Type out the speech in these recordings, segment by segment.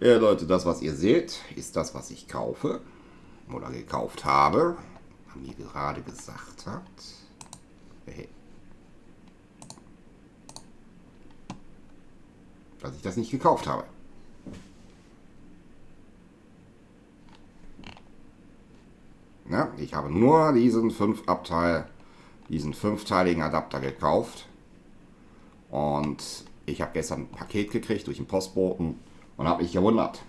Ja, Leute, das, was ihr seht, ist das, was ich kaufe oder gekauft habe. Man mir gerade gesagt hat. Hey. Dass ich das nicht gekauft habe. Ja, ich habe nur diesen fünf Abteil, diesen fünfteiligen Adapter gekauft. Und ich habe gestern ein Paket gekriegt durch den Postboten und habe mich gewundert.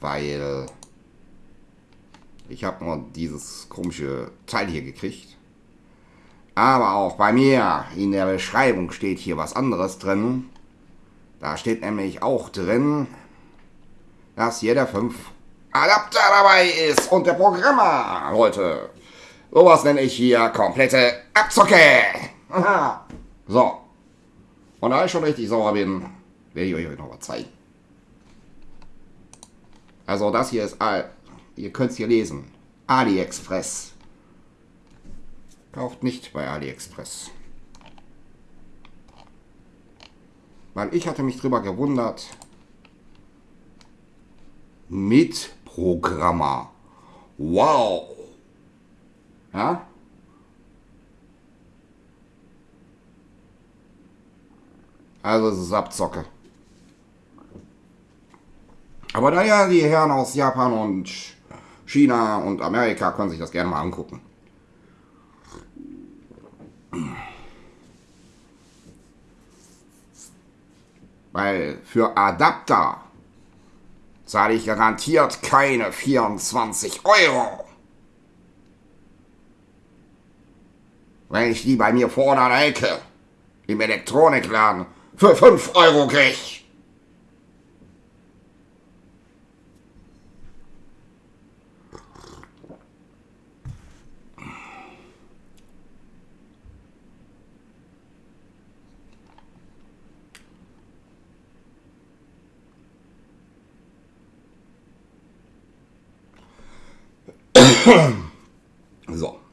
Weil ich habe nur dieses komische Teil hier gekriegt. Aber auch bei mir in der Beschreibung steht hier was anderes drin. Da steht nämlich auch drin, dass hier der 5 Adapter dabei ist und der Programmer, Leute. Sowas nenne ich hier komplette Abzocke. Aha. So. Und da ich schon richtig sauer bin, werde ich euch noch was zeigen. Also das hier ist, ihr könnt es hier lesen, AliExpress. Kauft nicht bei AliExpress. Weil ich hatte mich drüber gewundert. Mitprogrammer. Wow. Ja? Also es ist Abzocke. Aber naja, die Herren aus Japan und China und Amerika können sich das gerne mal angucken. Weil für Adapter zahle ich garantiert keine 24 Euro. Wenn ich die bei mir vorne an der Ecke im Elektronikladen für 5 Euro krieg. so.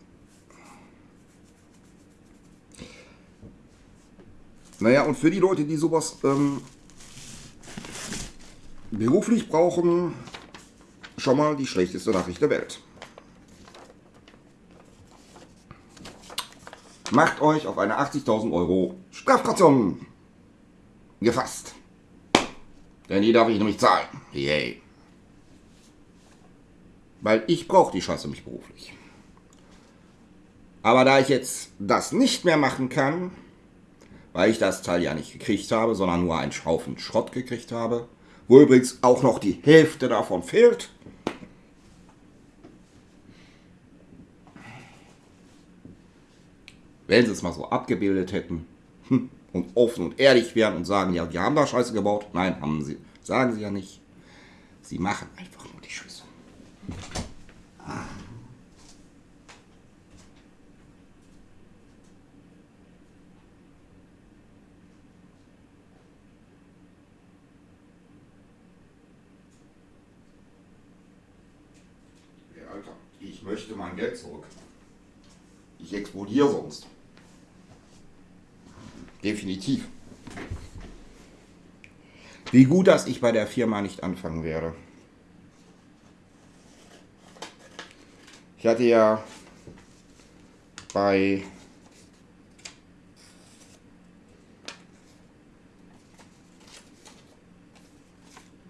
Naja, und für die Leute, die sowas ähm, beruflich brauchen, schon mal die schlechteste Nachricht der Welt. Macht euch auf eine 80.000 Euro Strafkaution gefasst. Denn die darf ich nämlich zahlen. Yay. Weil ich brauche die Scheiße nicht beruflich. Aber da ich jetzt das nicht mehr machen kann, weil ich das Teil ja nicht gekriegt habe, sondern nur einen Haufen Schrott gekriegt habe, wo übrigens auch noch die Hälfte davon fehlt, wenn sie es mal so abgebildet hätten hm, und offen und ehrlich wären und sagen, ja, wir haben da Scheiße gebaut. Nein, haben sie. Sagen sie ja nicht. Sie machen einfach nur die Scheiße. Alter, ich möchte mein Geld zurück. Ich explodiere sonst. Definitiv. Wie gut, dass ich bei der Firma nicht anfangen werde. Ich hatte ja bei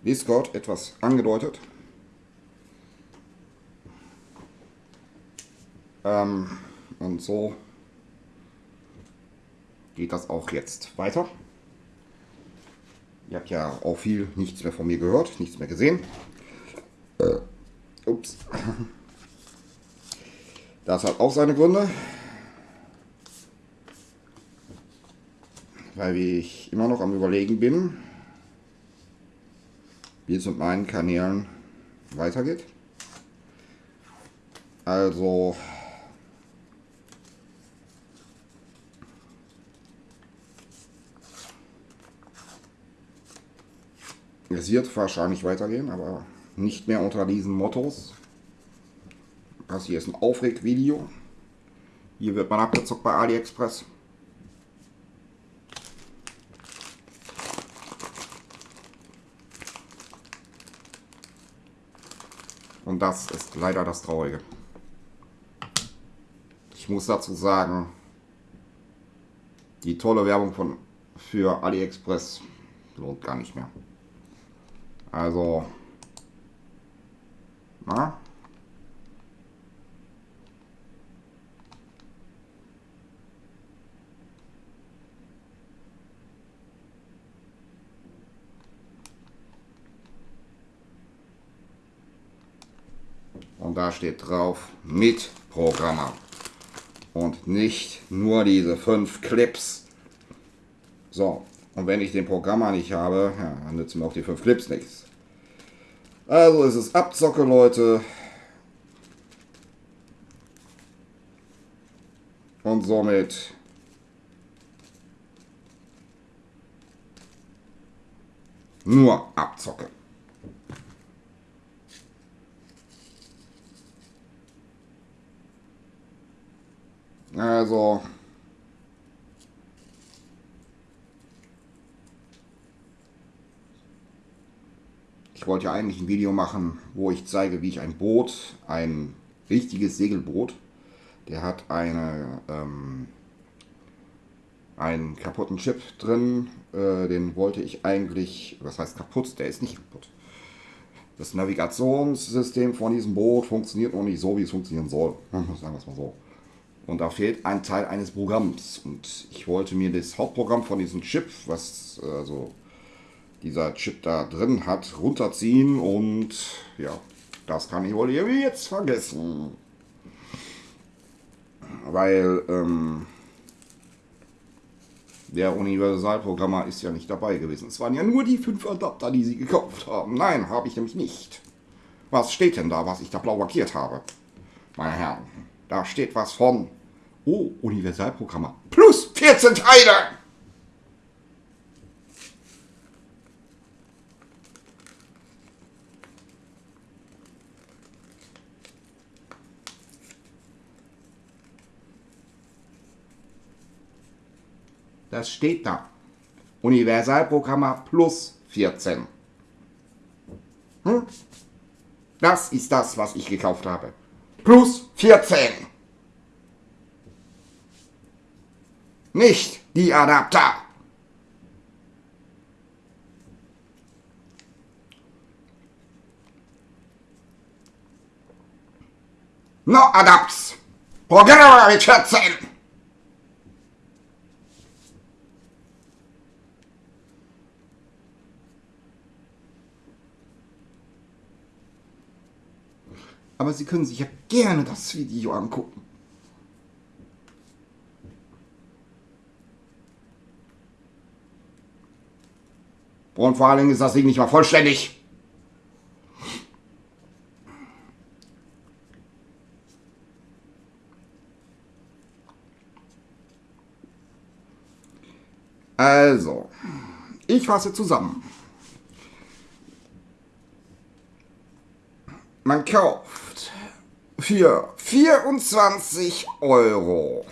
Discord etwas angedeutet. Ähm, und so geht das auch jetzt weiter. Ihr habt ja auch viel nichts mehr von mir gehört, nichts mehr gesehen. Äh, ups. Das hat auch seine Gründe. Weil ich immer noch am Überlegen bin, wie es mit meinen Kanälen weitergeht. Also Es wird wahrscheinlich weitergehen, aber nicht mehr unter diesen Mottos. Das hier ist ein Aufregvideo. Hier wird man abgezockt bei AliExpress. Und das ist leider das Traurige. Ich muss dazu sagen, die tolle Werbung von, für AliExpress lohnt gar nicht mehr. Also, na, Und da steht drauf mit Programmer. Und nicht nur diese fünf Clips. So, und wenn ich den Programmer nicht habe, ja, dann nützen mir auch die fünf Clips nichts. Also ist es Abzocke, Leute. Und somit nur Abzocke. Also. Wollte ja eigentlich ein Video machen, wo ich zeige, wie ich ein Boot, ein richtiges Segelboot, der hat eine, ähm, einen kaputten Chip drin, äh, den wollte ich eigentlich, was heißt kaputt, der ist nicht kaputt. Das Navigationssystem von diesem Boot funktioniert noch nicht so, wie es funktionieren soll. Sagen wir es mal so. Und da fehlt ein Teil eines Programms. Und ich wollte mir das Hauptprogramm von diesem Chip, was also dieser Chip da drin hat, runterziehen. Und ja, das kann ich wohl jetzt vergessen. Weil ähm, der Universalprogrammer ist ja nicht dabei gewesen. Es waren ja nur die fünf Adapter, die sie gekauft haben. Nein, habe ich nämlich nicht. Was steht denn da, was ich da blau markiert habe? Meine Herren, da steht was von Oh, Universalprogrammer. Plus 14 Teile! Das steht da. Universalprogrammer plus 14. Hm? Das ist das, was ich gekauft habe. Plus 14. nicht die Adapter. No Adapts. Programmer mit 14. Aber Sie können sich ja gerne das Video angucken. Und vor allen Dingen ist das Ding nicht mal vollständig. Also, ich fasse zusammen. Man kauft für 24 Euro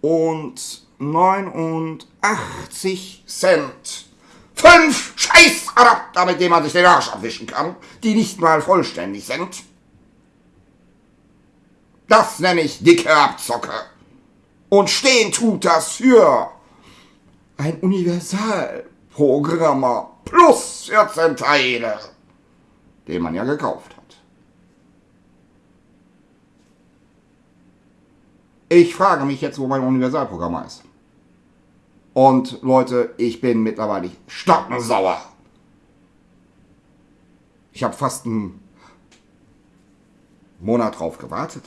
und 89 Cent Fünf Scheißadapter, mit denen man sich den Arsch abwischen kann, die nicht mal vollständig sind. Das nenne ich dicke Abzocke. Und stehen tut das für ein Universalprogrammer plus 14 Teile, den man ja gekauft hat. Ich frage mich jetzt, wo mein Universalprogrammer ist. Und Leute, ich bin mittlerweile stockensauer. Ich habe fast einen Monat drauf gewartet.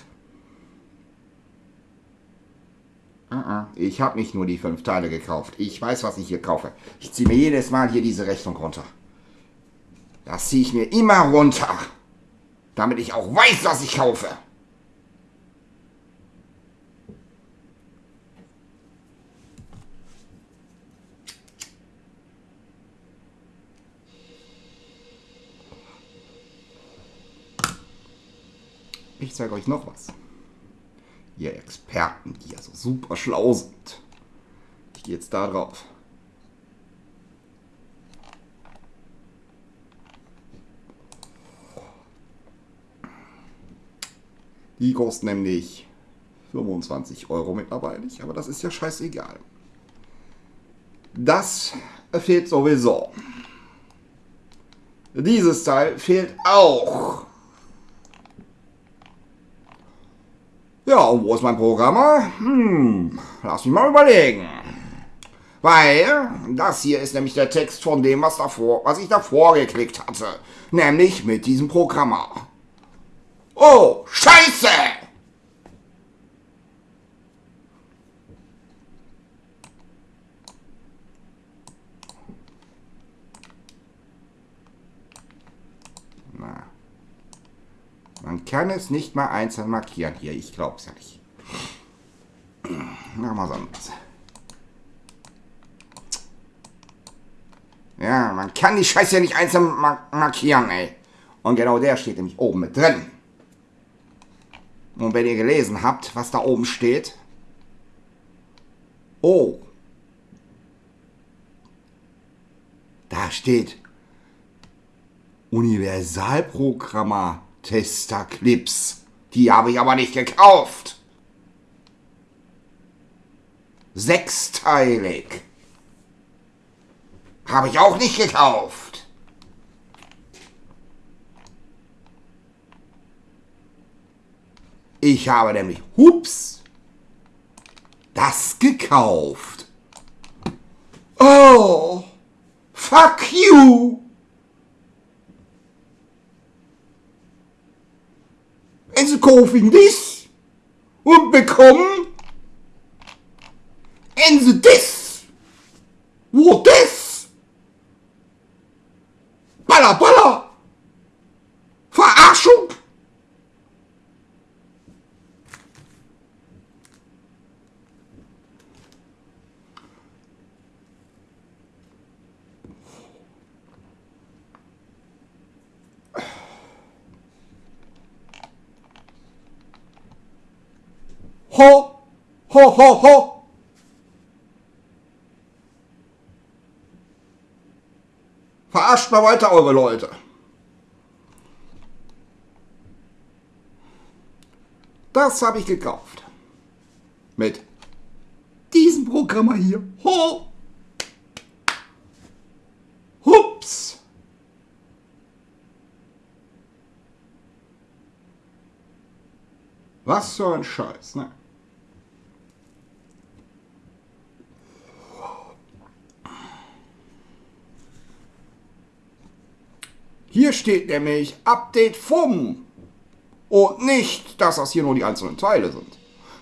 Uh-uh. Ich habe nicht nur die fünf Teile gekauft. Ich weiß, was ich hier kaufe. Ich ziehe mir jedes Mal hier diese Rechnung runter. Das ziehe ich mir immer runter. Damit ich auch weiß, was ich kaufe. Ich zeige euch noch was. Ihr Experten, die ja so super schlau sind. Ich gehe jetzt da drauf. Die kosten nämlich 25 Euro mittlerweile, aber das ist ja scheißegal. Das fehlt sowieso. Dieses Teil fehlt auch. Ja, und wo ist mein Programmer? Hm, lass mich mal überlegen. Weil das hier ist nämlich der Text von dem, was, davor, was ich davor geklickt hatte. Nämlich mit diesem Programmer. Oh, Scheiße! Na. Man kann es nicht mal einzeln markieren hier. Ich glaub's ja nicht. Machen wir anderes. Ja, man kann die Scheiße ja nicht einzeln markieren, ey. Und genau der steht nämlich oben mit drin. Und wenn ihr gelesen habt, was da oben steht. Oh. Da steht Universalprogrammer Tester Clips. Die habe ich aber nicht gekauft. Sechsteilig. Habe ich auch nicht gekauft. Ich habe nämlich, hups, das gekauft. Oh, fuck you. is causing this will become and this what this. Bala bala Ho, ho, ho, ho! Verarscht mal weiter eure Leute. Das habe ich gekauft. Mit diesem Programmer hier. Ho! Hups! Was für ein Scheiß, ne? Hier steht nämlich Update vom und nicht, dass das hier nur die einzelnen Teile sind.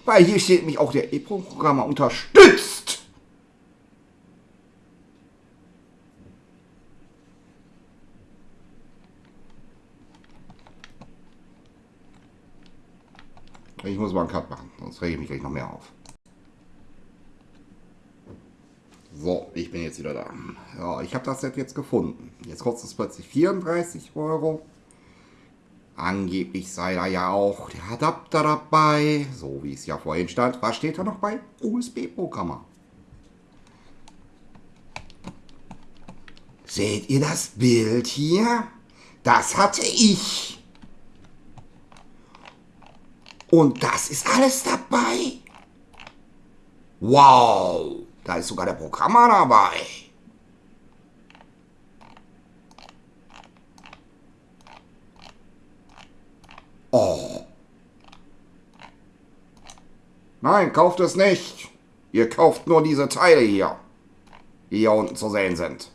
Weil hier steht nämlich auch der EPROM-Programmer unterstützt. Ich muss mal einen Cut machen, sonst rege ich mich gleich noch mehr auf. So, ich bin jetzt wieder da. Ja, ich habe das Set jetzt gefunden. Jetzt kostet es plötzlich 34 Euro. Angeblich sei da ja auch der Adapter dabei, so wie es ja vorhin stand. Was steht da noch bei? USB-Programmer. Seht ihr das Bild hier? Das hatte ich. Und das ist alles dabei. Wow. Da ist sogar der Programmer dabei. Oh. Nein, kauft es nicht. Ihr kauft nur diese Teile hier, die hier unten zu sehen sind.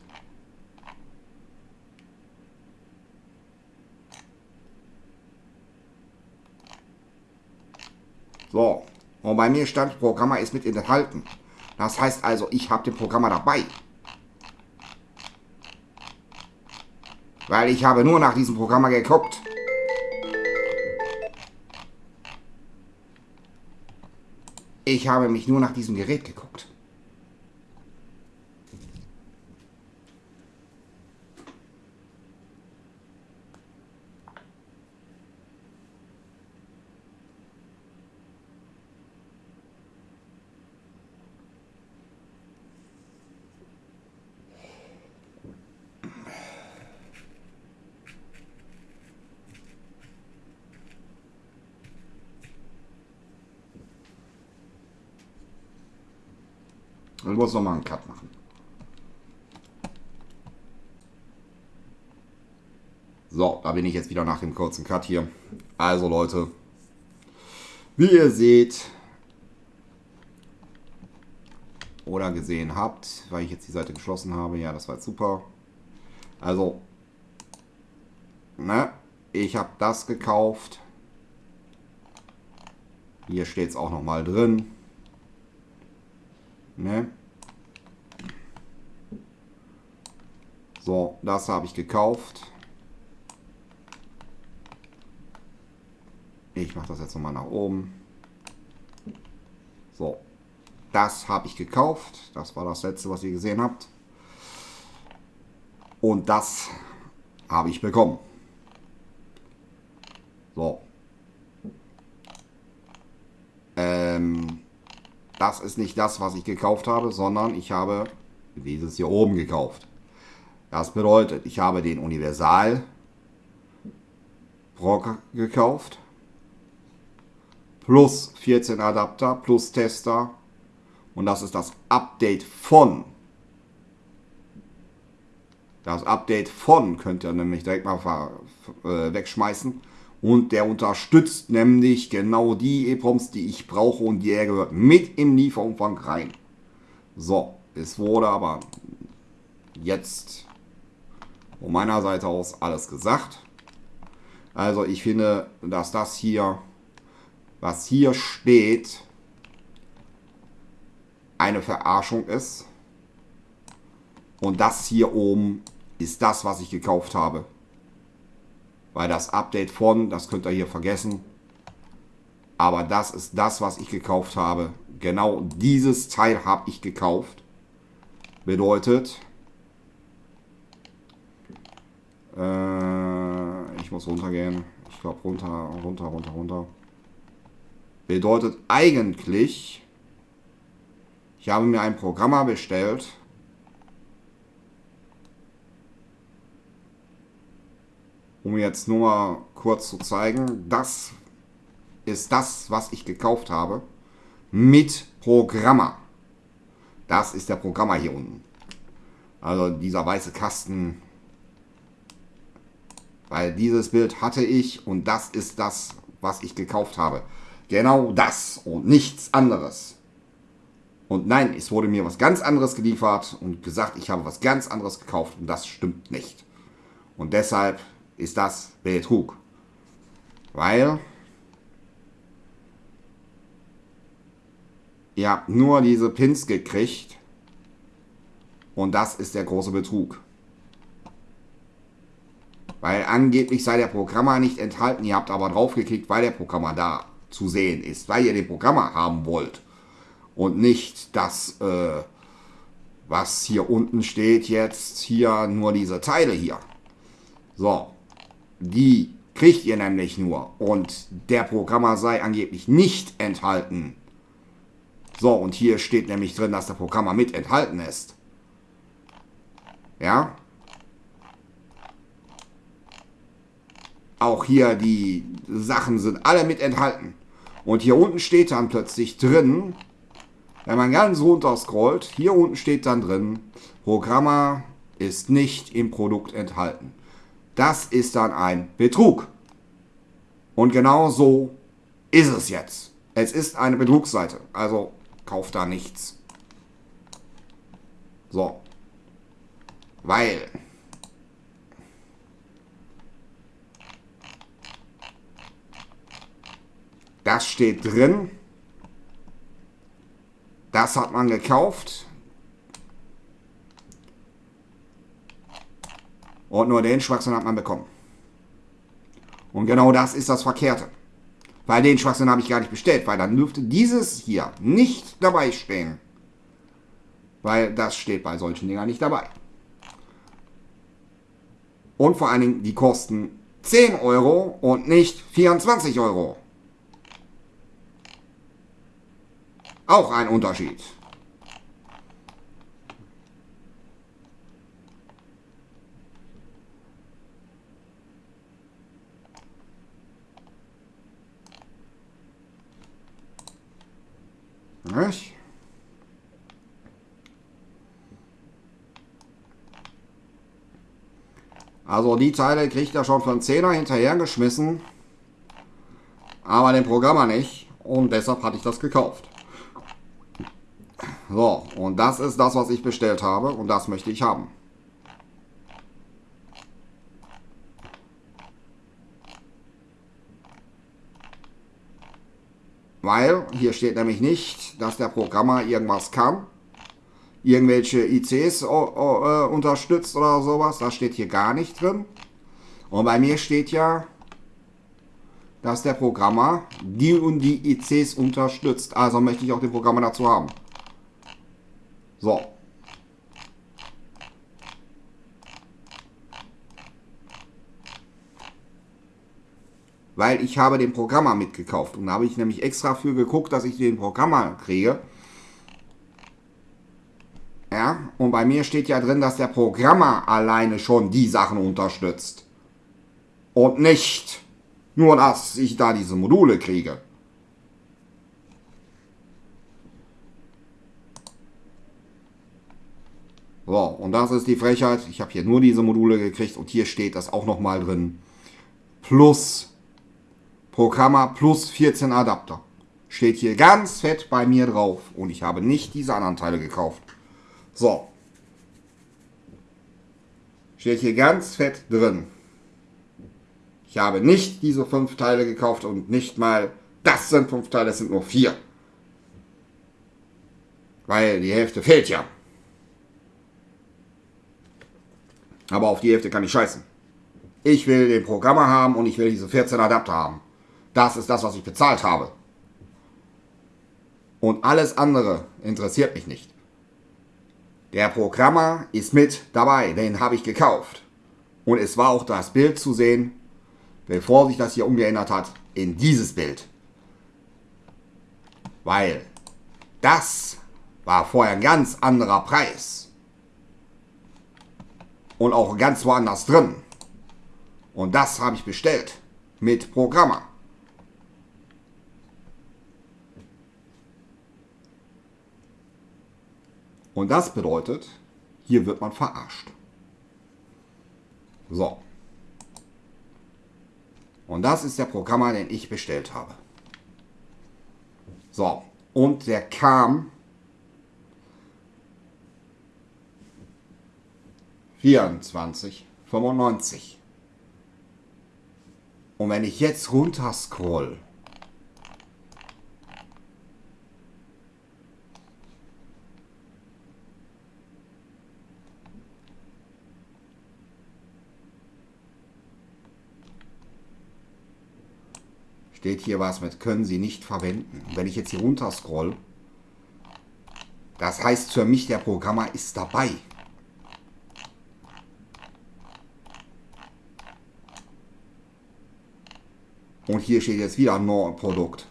So, und bei mir stand, Programmer ist mit enthalten. Das heißt also, ich habe den Programmer dabei. Weil ich habe nur nach diesem Programmer geguckt. Ich habe mich nur nach diesem Gerät geguckt. Ich muss nochmal einen Cut machen. So, da bin ich jetzt wieder nach dem kurzen Cut hier. Also Leute, wie ihr seht oder gesehen habt, weil ich jetzt die Seite geschlossen habe, ja, das war jetzt super. Also, ne, ich habe das gekauft. Hier steht es auch nochmal drin. Ne? So, das habe ich gekauft. Ich mache das jetzt nochmal nach oben. So, das habe ich gekauft. Das war das letzte, was ihr gesehen habt. Und das habe ich bekommen. So. Ähm, das ist nicht das, was ich gekauft habe, sondern ich habe dieses hier oben gekauft. Das bedeutet, ich habe den Universal Brock gekauft. Plus 14 Adapter, plus Tester. Und das ist das Update von. Das Update von könnt ihr nämlich direkt mal äh, wegschmeißen. Und der unterstützt nämlich genau die EPROMs, die ich brauche und die er gehört mit im Lieferumfang rein. So, es wurde aber jetzt von meiner Seite aus alles gesagt. Also ich finde, dass das hier, was hier steht, eine Verarschung ist. Und das hier oben ist das, was ich gekauft habe. Weil das Update von, das könnt ihr hier vergessen. Aber das ist das, was ich gekauft habe. Genau dieses Teil habe ich gekauft. Bedeutet, äh, ich muss runtergehen. Ich glaube runter, runter, runter, runter. Bedeutet eigentlich, ich habe mir ein Programmer bestellt um jetzt nur mal kurz zu zeigen, das ist das, was ich gekauft habe, mit Programmer. Das ist der Programmer hier unten. Also dieser weiße Kasten, weil dieses Bild hatte ich und das ist das, was ich gekauft habe. Genau das und nichts anderes. Und nein, es wurde mir was ganz anderes geliefert und gesagt, ich habe was ganz anderes gekauft und das stimmt nicht. Und deshalb ist das Betrug. Weil ihr habt nur diese Pins gekriegt und das ist der große Betrug. Weil angeblich sei der Programmer nicht enthalten, ihr habt aber draufgeklickt, weil der Programmer da zu sehen ist, weil ihr den Programmer haben wollt und nicht das, äh, was hier unten steht jetzt, hier nur diese Teile hier. So, die kriegt ihr nämlich nur. Und der Programmer sei angeblich nicht enthalten. So, und hier steht nämlich drin, dass der Programmer mit enthalten ist. Ja. Auch hier die Sachen sind alle mit enthalten. Und hier unten steht dann plötzlich drin, wenn man ganz runter scrollt, hier unten steht dann drin, Programmer ist nicht im Produkt enthalten. Das ist dann ein Betrug. Und genau so ist es jetzt. Es ist eine Betrugsseite. Also kauft da nichts. So. Weil. Das steht drin. Das hat man gekauft. Und nur den Schwachsinn hat man bekommen. Und genau das ist das Verkehrte. Weil den Schwachsinn habe ich gar nicht bestellt, weil dann dürfte dieses hier nicht dabei stehen. Weil das steht bei solchen Dingern nicht dabei. Und vor allen Dingen, die kosten 10 Euro und nicht 24 Euro. auch ein Unterschied. Was? Also die Teile kriegt er schon von 10er hinterhergeschmissen. Aber den Programmer nicht. Und deshalb hatte ich das gekauft. So, und das ist das, was ich bestellt habe und das möchte ich haben. Weil hier steht nämlich nicht, dass der Programmer irgendwas kann. Irgendwelche ICs äh, unterstützt oder sowas. Das steht hier gar nicht drin. Und bei mir steht ja, dass der Programmer die und die ICs unterstützt. Also möchte ich auch den Programmer dazu haben. So, weil ich habe den Programmer mitgekauft. Und da habe ich nämlich extra für geguckt, dass ich den Programmer kriege. Ja, und bei mir steht ja drin, dass der Programmer alleine schon die Sachen unterstützt. Und nicht nur, dass ich da diese Module kriege. So, und das ist die Frechheit. Ich habe hier nur diese Module gekriegt und hier steht das auch nochmal drin. Plus Programmer plus 14 Adapter. Steht hier ganz fett bei mir drauf. Und ich habe nicht diese anderen Teile gekauft. So. Steht hier ganz fett drin. Ich habe nicht diese fünf Teile gekauft und nicht mal, das sind fünf Teile, es sind nur vier. Weil die Hälfte fehlt ja. Aber auf die Hälfte kann ich scheißen. Ich will den Programmer haben und ich will diese 14 Adapter haben. Das ist das, was ich bezahlt habe. Und alles andere interessiert mich nicht. Der Programmer ist mit dabei, den habe ich gekauft. Und es war auch das Bild zu sehen, bevor sich das hier umgeändert hat, in dieses Bild. Weil das war vorher ein ganz anderer Preis. Und auch ganz woanders drin. Und das habe ich bestellt mit Programmer. Und das bedeutet, hier wird man verarscht. So. Und das ist der Programmer, den ich bestellt habe. So. Und der kam 24,95. Und wenn ich jetzt runter scroll steht hier was mit können Sie nicht verwenden. Und wenn ich jetzt hier runter scroll, das heißt für mich, der Programmer ist dabei. Und hier steht jetzt wieder No Produkt.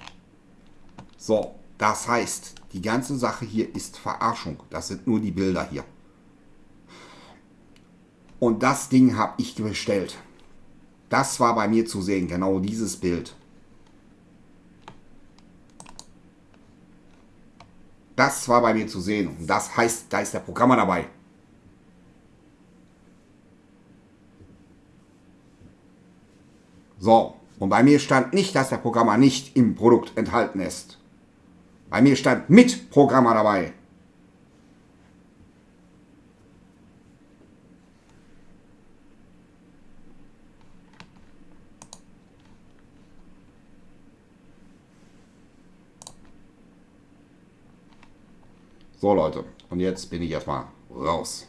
So, das heißt, die ganze Sache hier ist Verarschung. Das sind nur die Bilder hier. Und das Ding habe ich bestellt. Das war bei mir zu sehen, genau dieses Bild. Das war bei mir zu sehen. Und das heißt, da ist der Programmer dabei. So, und bei mir stand nicht, dass der Programmer nicht im Produkt enthalten ist. Bei mir stand mit Programmer dabei. So Leute, und jetzt bin ich erstmal raus.